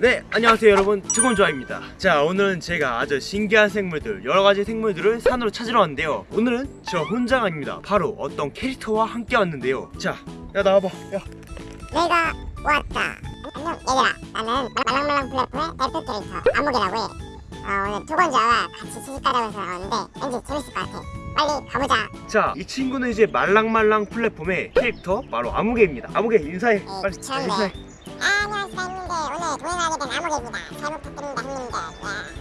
네 안녕하세요 여러분 최곤조아입니다 자 오늘은 제가 아주 신기한 생물들 여러가지 생물들을 산으로 찾으러 왔는데요 오늘은 저 혼자가 아닙니다 바로 어떤 캐릭터와 함께 왔는데요 자야 나와봐 야 내가 왔다. 안녕 얘들아. 나는 말랑말랑 플랫폼의 대표 캐릭터 암흑이라고 해. 어, 오늘 두 번째와 같이 시집가려고 해서 나왔는데 왠지 재밌을 것 같아. 빨리 가보자. 자, 이 친구는 이제 말랑말랑 플랫폼의 캐릭터 바로 아무개입니다. 아무개 인사해. 어, 빨리 귀찮네. 인사해. 안녕하세요 형님들. 오늘 동행하게 된 암흑입니다. 잘 부탁드립니다 형님들.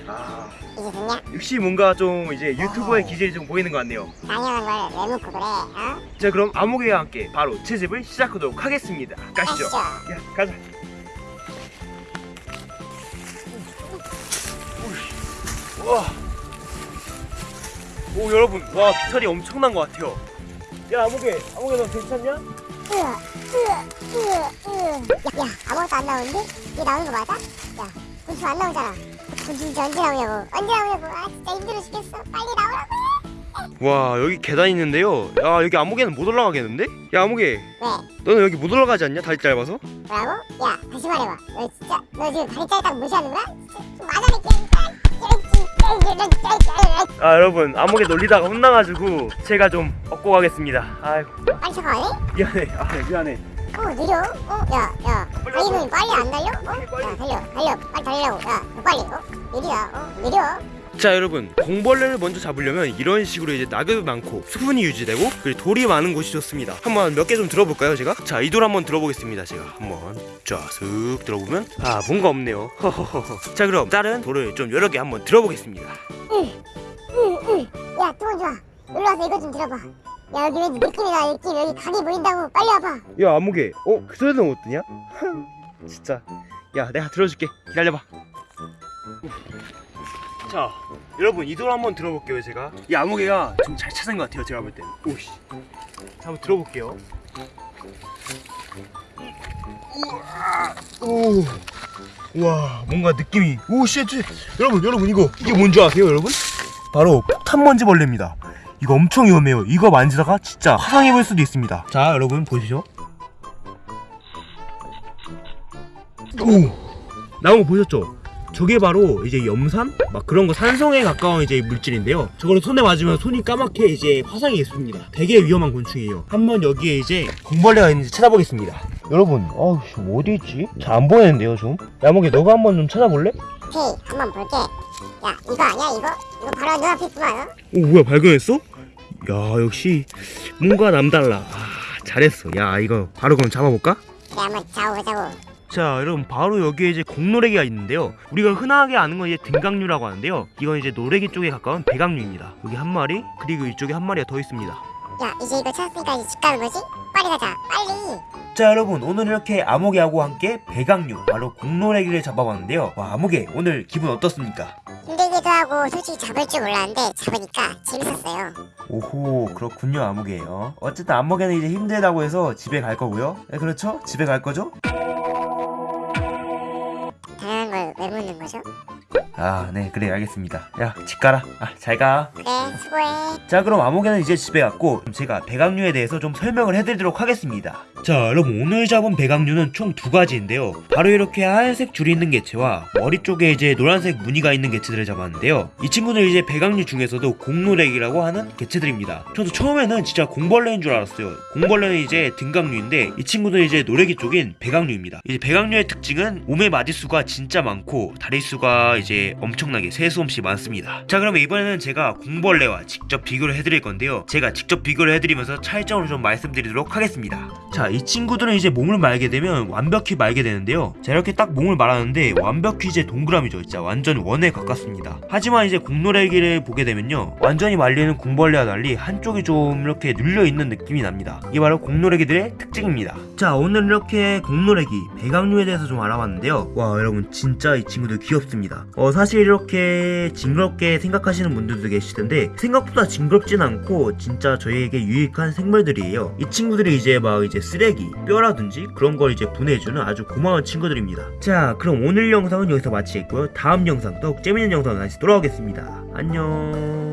야, 아, 이제 좋냐? 역시 뭔가 좀 이제 유튜버의 기질이 좀 보이는 것 같네요. 당연한 걸왜 묻고 그래? 어? 자, 그럼 아무개와 함께 바로 채집을 시작하도록 하겠습니다. 가시죠. 가시죠. 야, 가자. 와. 오, 여러분. 와, 비탈이 엄청난 것 같아요. 야, 아무개. 아무개 너 괜찮냐? 으아, 으아, 으아, 으아. 야, 야, 아무것도 안 나오는데? 이게 나오는 거 맞아? 야, 곤충 안 나오잖아. 곤충 진짜 언제 나오냐고. 언제 나오냐고. 아, 진짜 힘들어 죽겠어. 빨리 나오라고. 와, 여기 계단 있는데요. 야, 여기 아무개는 못 올라가겠는데? 야, 아무개. 왜? 너는 여기 못 올라가지 않냐? 다리 짧아서? 뭐라고? 야 다시 말해봐 너 진짜 너 지금 다리 짧다고 무시하는 거야? 진짜 좀 맞아낼게 아 여러분 아무개 놀리다가 혼나가지고 제가 좀 업고 가겠습니다 아이고 빨리 쳐가네? 미안해 아 미안해 어 느려? 어? 야야 달리는 빨리 안 달려? 어? 야 달려 달려 빨리 달리라고 야너 빨리 어? 느리다 어? 느려 자 여러분. 공벌레를 먼저 잡으려면 이런 식으로 이제 낙엽이 많고 수분이 유지되고 그리고 돌이 많은 곳이 좋습니다. 한번 몇 개 좀 들어볼까요 제가? 자 이 돌 한번 들어보겠습니다 제가. 한번 쫙슥 들어보면. 아 뭔가 없네요. 허허허허 자 그럼 다른 돌을 좀 여러 개 한번 들어보겠습니다. 응응 야 두번 좋아. 놀러와서 이거 좀 들어봐. 야 여기 왠지 느낌이 나 느낌. 여기 각이 보인다고. 빨리 와봐. 야 아무개. 어? 그 소리는 못 듣냐? 진짜. 야 내가 들어줄게. 기다려봐 자 여러분 이돌 한번 들어볼게요 제가. 이 아무개가 좀 잘 찾은 것 같아요 제가 볼 때는. 오씨. 자, 한번 들어볼게요. 우와 와 뭔가 느낌이. 오씨 여러분 여러분 이거 이게 뭔지 아세요 여러분? 바로 폭탄먼지벌레입니다. 이거 엄청 위험해요. 이거 만지다가 진짜 화상 입을 수도 있습니다. 자 여러분 보시죠? 오! 나온 거 보셨죠? 저게 바로 이제 염산? 막 그런 거 산성에 가까운 이제 물질인데요 저거를 손에 맞으면 손이 까맣게 이제 화상이 있습니다 되게 위험한 곤충이에요 한번 여기에 이제 공벌레가 있는지 찾아보겠습니다 여러분 어우 어디 있지? 잘 안 보이는데요 좀 야목이 너가 한번 좀 찾아볼래? 오케이 한번 볼게 야 이거 아니야 이거? 이거 바로 눈앞에 있구만 어? 오 뭐야 발견했어? 야 역시 뭔가 남달라 아 잘했어 야 이거 바로 그럼 잡아볼까? 그래 한번 잡아보자고 자 여러분 바로 여기에 이제 공노래기가 있는데요. 우리가 흔하게 아는 건 이제 등강류라고 하는데요. 이건 이제 노래기 쪽에 가까운 배강류입니다. 여기 한 마리 그리고 이쪽에 한 마리가 더 있습니다. 야 이제 이거 찾았으니까 이제 집 가는 거지? 빨리 가자 빨리! 자 여러분 오늘 이렇게 아무개하고 함께 배강류 바로 공노래기를 잡아봤는데요. 와 아무개 오늘 기분 어떻습니까? 힘들기도 하고 솔직히 잡을 줄 몰랐는데 잡으니까 재밌었어요. 오호 그렇군요 아무개요. 어쨌든 아무개는 이제 힘들다고 해서 집에 갈 거고요. 네 그렇죠? 집에 갈 거죠? 왜 묻는 거죠? 아 네 그래 알겠습니다. 야 집 가라. 아 잘 가. 그래 수고해. 자 그럼 아무개는 이제 집에 갔고 제가 배강류에 대해서 좀 설명을 해드리도록 하겠습니다 자 여러분 오늘 잡은 배강류는 총 두 가지인데요. 바로 이렇게 하얀색 줄이 있는 개체와 머리 쪽에 이제 노란색 무늬가 있는 개체들을 잡았는데요. 이 친구는 이제 배강류 중에서도 공노렉이라고 하는 개체들입니다. 저도 처음에는 진짜 공벌레인 줄 알았어요. 공벌레는 이제 등강류인데 이 친구는 이제 노래기 쪽인 배강류입니다. 이제 배강류의 특징은 몸의 마디수가 진짜 많고 다리수가 이제 엄청나게 세수없이 많습니다. 자 그러면 이번에는 제가 공벌레와 직접 비교를 해드릴 건데요. 제가 직접 비교를 해드리면서 차이점을 좀 말씀드리도록 하겠습니다. 자이 친구들은 이제 몸을 말게 되면 완벽히 말게 되는데요. 자 이렇게 딱 몸을 말하는데 완벽히 이제 동그라미죠. 진짜 완전 원에 가깝습니다. 하지만 이제 공노래기를 보게 되면요. 완전히 말리는 공벌레와 달리 한쪽이 좀 이렇게 눌려있는 느낌이 납니다. 이게 바로 공노래기들의 특징입니다. 자 오늘 이렇게 공노래기 배강류에 대해서 좀 알아봤는데요. 와 여러분 진짜 이 친구들 귀엽습니다. 어 사실 이렇게 징그럽게 생각하시는 분들도 계시던데 생각보다 징그럽진 않고 진짜 저희에게 유익한 생물들이에요. 이 친구들이 이제 막 이제 쓰 레기 뼈라든지 그런 걸 이제 분해해주는 아주 고마운 친구들입니다. 자 그럼 오늘 영상은 여기서 마치겠고요. 다음 영상 또 재밌는 영상으로 다시 돌아오겠습니다. 안녕